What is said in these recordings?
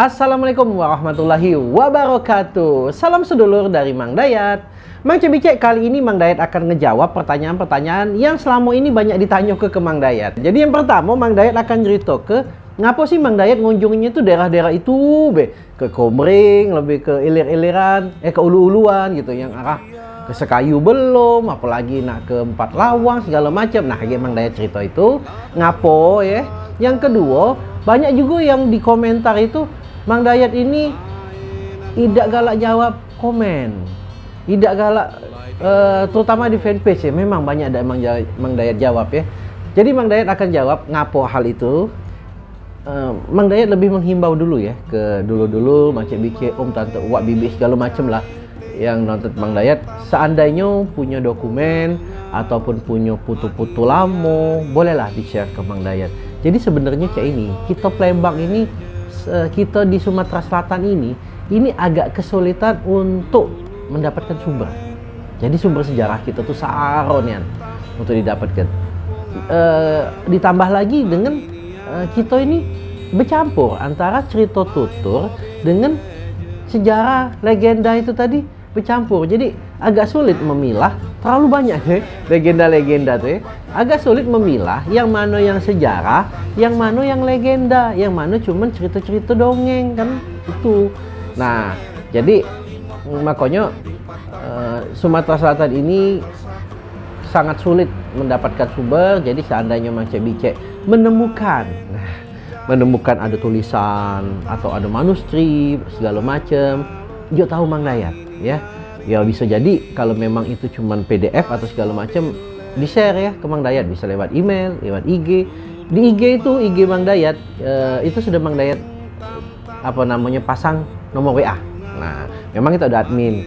Assalamualaikum warahmatullahi wabarakatuh. Salam sedulur dari Mang Dayat. Mang Cebicek kali ini Mang Dayat akan ngejawab pertanyaan-pertanyaan yang selama ini banyak ditanya ke, ke Mang Dayat. Jadi yang pertama Mang Dayat akan cerita ke Ngapa sih Mang Dayat ngunjunginya tuh daerah-daerah itu be? Ke Komering, lebih ke ilir-iliran, eh ke ulu-uluan gitu Yang arah ke Sekayu belum, apalagi nak ke Empat Lawang segala macam. Nah kayak Mang Dayat cerita itu Ngapo ya? Yang kedua banyak juga yang di komentar itu Mang Dayat ini tidak galak jawab komen, tidak galak uh, terutama di fanpage ya. Memang banyak ada Mang, Mang Dayat jawab ya. Jadi Mang Dayat akan jawab ngapo hal itu. Uh, Mang Dayat lebih menghimbau dulu ya ke dulu-dulu macam bikin om tante uak bibi segala macam lah yang nonton Mang Dayat seandainya punya dokumen ataupun punya putu-putu lamo bolehlah di-share ke Mang Dayat. Jadi sebenarnya kayak ini, kita Palembang ini kita di Sumatera Selatan ini ini agak kesulitan untuk mendapatkan sumber. Jadi sumber sejarah kita tuh saronian untuk didapatkan. E, ditambah lagi dengan e, kita ini bercampur antara cerita tutur dengan sejarah legenda itu tadi bercampur. Jadi agak sulit memilah terlalu banyak ya legenda-legenda tuh ya. Agak sulit memilah yang mana yang sejarah, yang mana yang legenda, yang mana cuman cerita-cerita dongeng kan itu. Nah, jadi makanya uh, Sumatera Selatan ini sangat sulit mendapatkan sumber. Jadi seandainya Mang Cek menemukan nah, menemukan ada tulisan atau ada manuskrip segala macam, dia tahu Mang Dayat ya ya bisa jadi kalau memang itu cuma PDF atau segala macam di share ya ke Mang Dayat. Bisa lewat email lewat IG di IG itu IG Mang Dayat eh, itu sudah Mang Dayat apa namanya pasang nomor WA nah memang kita ada admin.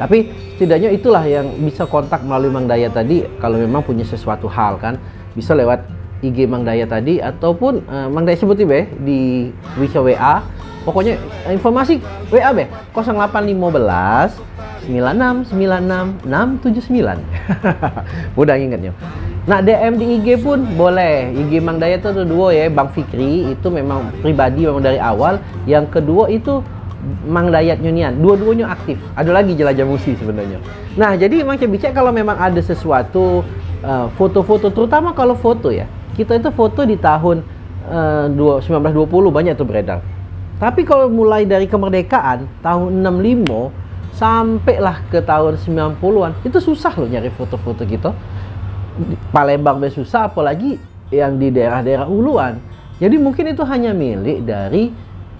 Tapi setidaknya itulah yang bisa kontak melalui Mang Dayat tadi kalau memang punya sesuatu hal kan bisa lewat IG Mang Dayat tadi ataupun uh, Mang Dayat sebutin be di WA pokoknya informasi WA be 0815 9696 679 mudah ingatnya nah DM di IG pun boleh. IG Mang Daya itu ada dua ya Bang Fikri itu memang pribadi memang dari awal. Yang kedua itu Mang Dayat Nyunian dua-duanya aktif. Ada lagi jelajah musi sebenarnya. Nah jadi Mang Cebicek kalau memang ada sesuatu uh, foto-foto uh, terutama kalau foto ya kita itu foto di tahun uh, 1920 banyak tuh beredar tapi kalau mulai dari kemerdekaan tahun 65 sampailah ke tahun 90-an itu susah loh nyari foto-foto gitu. Palembang be susah apalagi yang di daerah-daerah uluan. Jadi mungkin itu hanya milik dari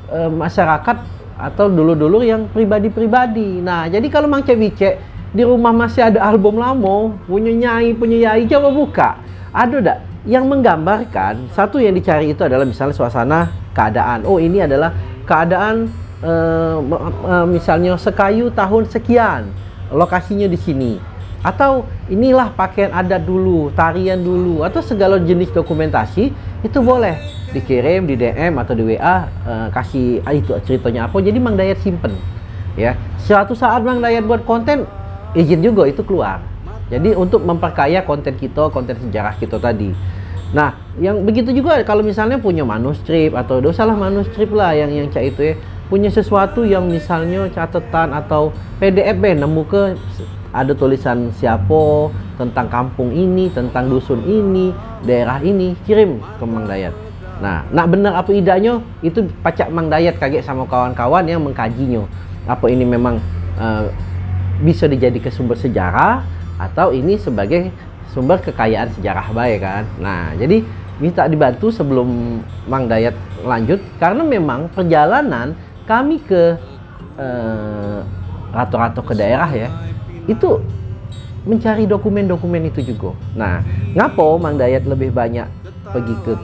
e, masyarakat atau dulu-dulu yang pribadi-pribadi. Nah jadi kalau Mang Cevice di rumah masih ada album lama punya nyai punya yai coba buka. Ada enggak yang menggambarkan satu yang dicari itu adalah misalnya suasana keadaan. Oh ini adalah keadaan uh, uh, misalnya sekayu tahun sekian lokasinya di sini. Atau inilah pakaian adat dulu tarian dulu atau segala jenis dokumentasi itu boleh dikirim di DM atau di WA uh, eh, kasih ah, itu ceritanya apa. Jadi Mang Dayat simpen ya. Suatu saat Mang Dayat buat konten izin juga itu keluar. Jadi untuk memperkaya konten kita konten sejarah kita tadi nah yang begitu juga kalau misalnya punya manuskrip atau dosalah manuskrip lah yang yang cak itu ya punya sesuatu yang misalnya catatan atau PDF nemu ke ada tulisan siapa tentang kampung ini, tentang dusun ini, daerah ini, kirim ke Mang Dayat. Nah, nak benar apa idanya itu pacak Mang Dayat kaget sama kawan-kawan yang mengkajinya. Apa ini memang uh, bisa dijadikan sumber sejarah atau ini sebagai sumber kekayaan sejarah baik kan. Nah, jadi minta dibantu sebelum Mang Dayat lanjut karena memang perjalanan kami ke eh, rato-rato uh, ke daerah ya itu mencari dokumen-dokumen itu juga nah ngapo Mang Dayat lebih banyak pergi ke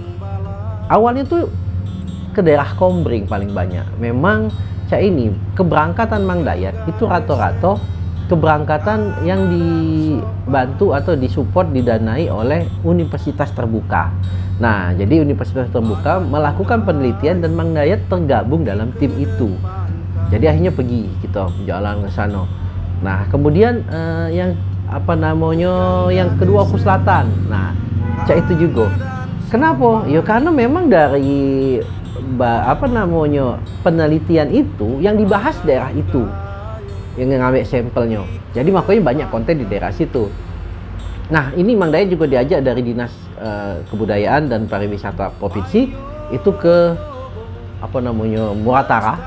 awalnya tuh ke daerah Kombring paling banyak memang cak ini keberangkatan Mang Dayat itu rato-rato keberangkatan yang dibantu atau disupport didanai oleh universitas terbuka Nah, jadi Universitas Terbuka melakukan penelitian dan Mang tergabung dalam tim itu. Jadi akhirnya pergi kita jalan ke sana. Nah, kemudian uh, yang apa namanya yang kedua ke selatan. Nah, cak itu juga. Kenapa? Ya karena memang dari apa namanya penelitian itu yang dibahas daerah itu yang ngambil sampelnya. Jadi makanya banyak konten di daerah situ. Nah ini Mang Dayat juga diajak dari dinas uh, kebudayaan dan pariwisata provinsi itu ke apa namanya Muratara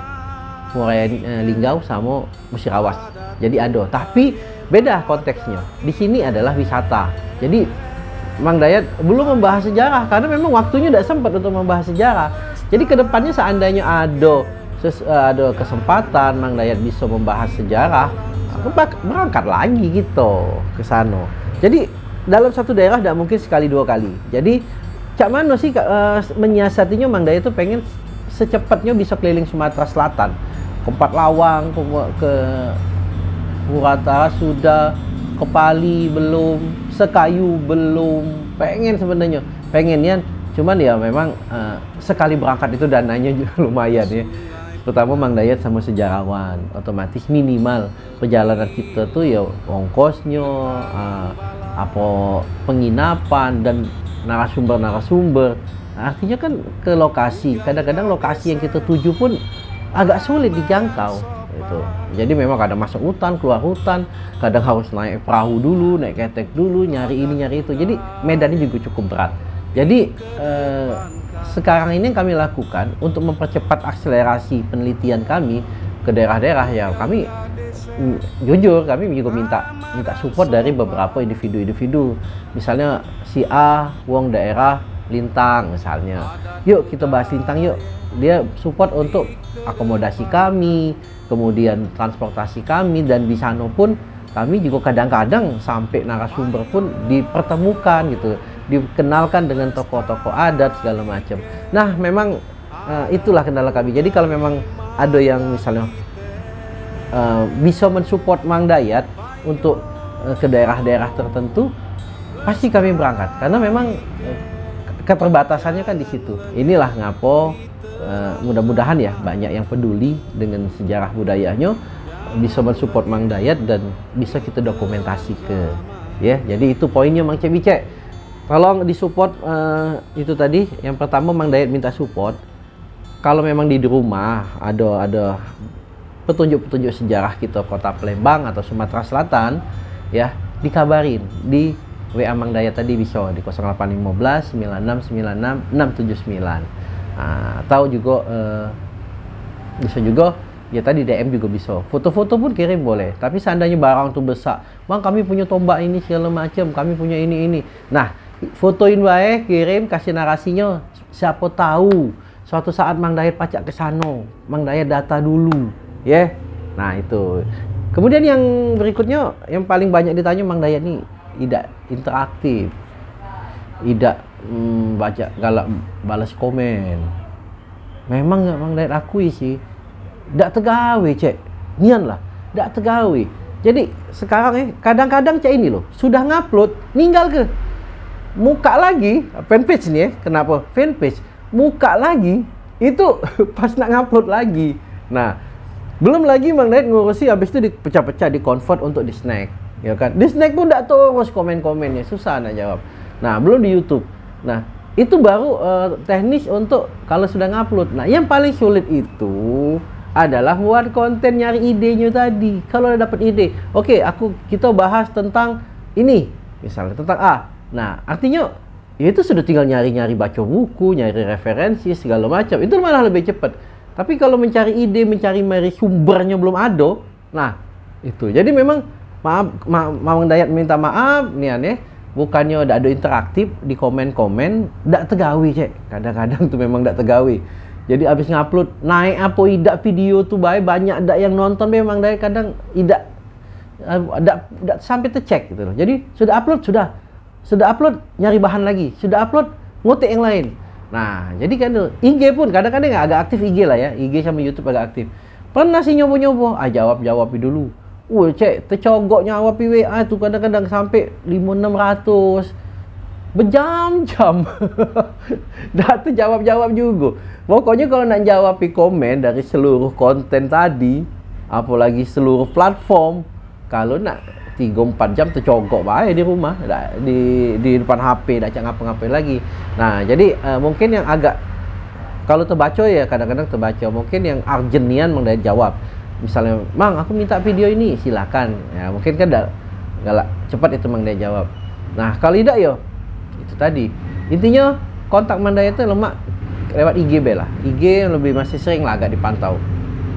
Murai uh, Linggau sama Musirawas. Jadi ada. Tapi beda konteksnya. Di sini adalah wisata. Jadi Mang Dayat belum membahas sejarah karena memang waktunya tidak sempat untuk membahas sejarah. Jadi ke depannya seandainya ada ses, uh, ada kesempatan Mang Dayat bisa membahas sejarah berangkat lagi gitu ke sana. Jadi dalam satu daerah tidak mungkin sekali dua kali. Jadi Cak Mano sih uh, menyiasatinya Mang Dayat itu pengen secepatnya bisa keliling Sumatera Selatan. Ke Empat Lawang ke, ke Murata sudah ke Pali belum sekayu belum. Pengen sebenarnya pengennya. Cuman ya memang uh, sekali berangkat itu dananya lumayan ya terutama Mang Dayat sama sejarawan. Otomatis minimal perjalanan kita tuh ya ongkosnya uh, apa penginapan dan narasumber-narasumber. Artinya kan ke lokasi. Kadang-kadang lokasi yang kita tuju pun agak sulit dijangkau itu jadi memang kadang masuk hutan keluar hutan. Kadang harus naik perahu dulu naik ketek dulu nyari ini nyari itu. Jadi medannya juga cukup berat jadi eh, sekarang ini yang kami lakukan untuk mempercepat akselerasi penelitian kami ke daerah-daerah ya kami mm, jujur kami juga minta minta support dari beberapa individu-individu. Misalnya si A uang daerah Lintang misalnya. Yuk kita bahas Lintang yuk. Dia support untuk akomodasi kami kemudian transportasi kami dan di sana pun kami juga kadang-kadang sampai narasumber pun dipertemukan gitu dikenalkan dengan tokoh-tokoh adat segala macam. Nah, memang uh, itulah kendala kami. Jadi kalau memang ada yang misalnya uh, bisa mensupport Mang Dayat untuk uh, ke daerah-daerah tertentu, pasti kami berangkat karena memang uh, keterbatasannya kan di situ. Inilah ngapo uh, mudah-mudahan ya banyak yang peduli dengan sejarah budayanya bisa mensupport Mang Dayat dan bisa kita dokumentasi ke ya. Jadi itu poinnya Mang Cebicek Tolong disupport uh, itu tadi. Yang pertama Mang Dayat minta support. Kalau memang di rumah ada ada petunjuk-petunjuk sejarah kita kota Palembang atau Sumatera Selatan, ya dikabarin di WA Mang Dayat tadi bisa di 0815 9696 679. Nah, atau juga uh, bisa juga ya tadi DM juga bisa foto-foto pun kirim boleh tapi seandainya barang tuh besar bang kami punya tombak ini segala macam kami punya ini ini nah fotoin baik kirim kasih narasinya. Siapa tahu suatu saat Mang Dayat pacak ke sana. Mang Dayat data dulu ya. Yeah? nah itu. Kemudian yang berikutnya yang paling banyak ditanya Mang Dayat nih tidak interaktif. Tidak hmm, baca galak balas komen. Memang nggak Mang Dayat akui sih. Tidak tegawe cek. Nian lah tidak tegawe. Jadi sekarang eh kadang-kadang cek ini loh sudah ngupload ninggal ke muka lagi. Fanpage nih ya kenapa? Fanpage muka lagi. Itu pas nak ngupload lagi. Nah belum lagi Dayat ngurusi habis itu dipecah-pecah di convert untuk di snack. Ya kan? Di snack pun tidak terus komen-komennya susah nak jawab. Nah belum di YouTube. Nah itu baru uh, teknis untuk kalau sudah ngupload. Nah yang paling sulit itu adalah buat konten nyari idenya tadi. Kalau udah dapat ide oke okay, aku kita bahas tentang ini. Misalnya tentang A Nah, artinya ya itu sudah tinggal nyari-nyari baca buku, nyari referensi segala macam. Itu malah lebih cepat. Tapi kalau mencari ide, mencari mari sumbernya belum ada, nah itu. Jadi memang maaf, ma Mamang Dayat minta maaf nih aneh, bukannya udah ada interaktif di komen-komen, tidak tegawi cek. Kadang-kadang tuh memang tidak tegawi. Jadi abis ngupload naik apa tidak video tuh baik banyak ada yang nonton memang dari kadang tidak tidak sampai tercek gitu loh. Jadi sudah upload sudah sudah upload nyari bahan lagi. Sudah upload ngotek yang lain. Nah jadi kan IG pun kadang-kadang agak aktif IG lah ya. IG sama YouTube agak aktif. Pernah sih nyoba-nyoba ah jawab jawab dulu. Wah, cek, tercogok nyawa WA tu kadang-kadang sampai 5-600 Berjam-jam. Dah terjawab-jawab juga. Pokoknya kalau nak jawab komen dari seluruh konten tadi Apalagi seluruh platform Kalau nak 3-4 jam tercogok baik di rumah. Di di depan HP dah cak ngapa-ngapain lagi. Nah jadi uh, mungkin yang agak kalau terbaca ya kadang-kadang terbaca. Mungkin yang Argenian Mang Dayat jawab. Misalnya Mang aku minta video ini silakan. Ya mungkin kan dah galak cepat itu Mang Dayat jawab. Nah kalau tidak yo itu tadi. Intinya kontak Mang Dayat itu lemak lewat IG be lah. IG yang lebih masih sering lah agak dipantau.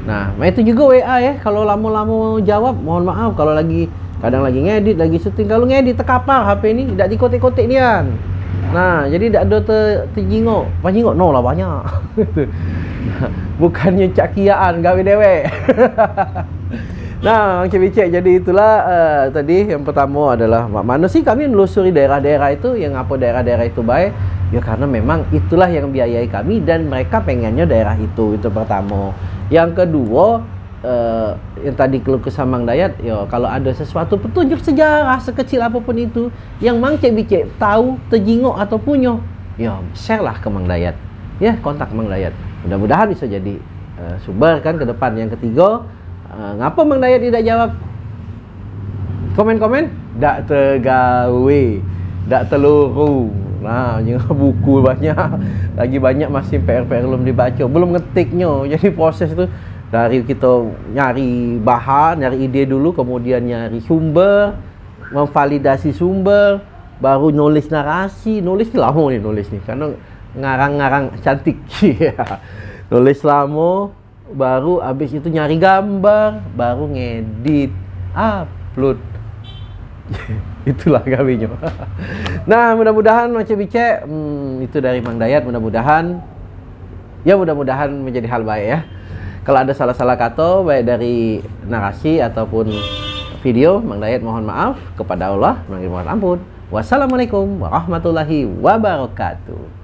Nah itu juga WA ya. Kalau lama-lama jawab mohon maaf. Kalau lagi kadang lagi ngedit lagi syuting. Kalau ngedit terkapar HP ini tidak dikotek-kotek nian. Nah jadi tidak ada ter, terjingok. Terjingok no lah banyak. Bukannya cakiaan gawe dewek. Nah Cik Bicek jadi itulah uh, tadi yang pertama adalah mana sih kami menelusuri daerah-daerah itu yang apa daerah-daerah itu baik? Ya karena memang itulah yang biayai kami dan mereka pengennya daerah itu. Itu pertama. Yang kedua uh, yang tadi keluh kesah Mang Dayat, ya kalau ada sesuatu petunjuk sejarah sekecil apa pun itu yang Mang Cek Bicek tahu, terjingok atau punya, ya share lah ke Mang Dayat. Ya, kontak Mang Dayat. Mudah-mudahan bisa jadi uh, sumber kan ke depan. Yang ketiga, uh, ngapa Mang Dayat tidak jawab? Komen-komen? Tak tergawe, tak teluru. Nah, jangan buku banyak. Lagi banyak masih PR-PR belum dibaca, belum ngetiknya. Jadi proses itu dari kita nyari bahan, nyari ide dulu, kemudian nyari sumber, memvalidasi sumber, baru nulis narasi. Nulis lama nih nulis nih, karena ngarang-ngarang cantik. nulis lama, baru habis itu nyari gambar, baru ngedit, upload. Itulah kaminya. nah, mudah-mudahan macam bice, hmm, itu dari Mang Dayat. Mudah-mudahan, ya mudah-mudahan menjadi hal baik ya. Kalau ada salah-salah kata baik dari narasi ataupun video, Mang Dayat mohon maaf kepada Allah, mohon ampun. Wassalamualaikum warahmatullahi wabarakatuh.